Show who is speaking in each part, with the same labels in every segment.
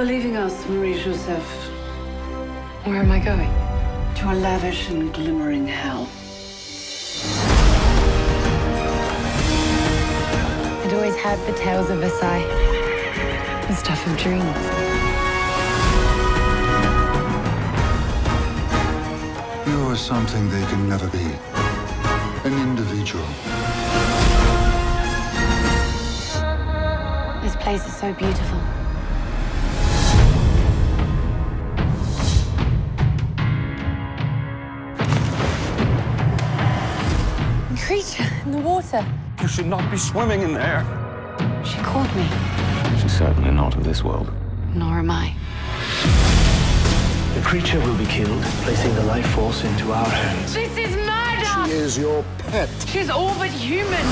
Speaker 1: are leaving us, Marie Joseph,
Speaker 2: Where am I going?
Speaker 1: to a lavish and glimmering hell.
Speaker 2: I'd always had the tales of Versailles. The stuff of dreams.
Speaker 3: You are something they can never be. An individual.
Speaker 2: This place is so beautiful. Creature in the water.
Speaker 4: You should not be swimming in there.
Speaker 2: She called me.
Speaker 5: She's certainly not of this world.
Speaker 2: Nor am I.
Speaker 6: The creature will be killed, placing the life force into our hands.
Speaker 2: This is murder!
Speaker 3: She is your pet.
Speaker 2: She's all but human.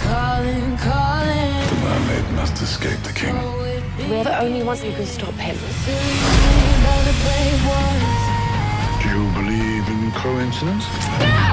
Speaker 3: The mermaid must escape the king.
Speaker 2: We're the only ones who can stop him.
Speaker 3: Do you believe in coincidence?
Speaker 2: No!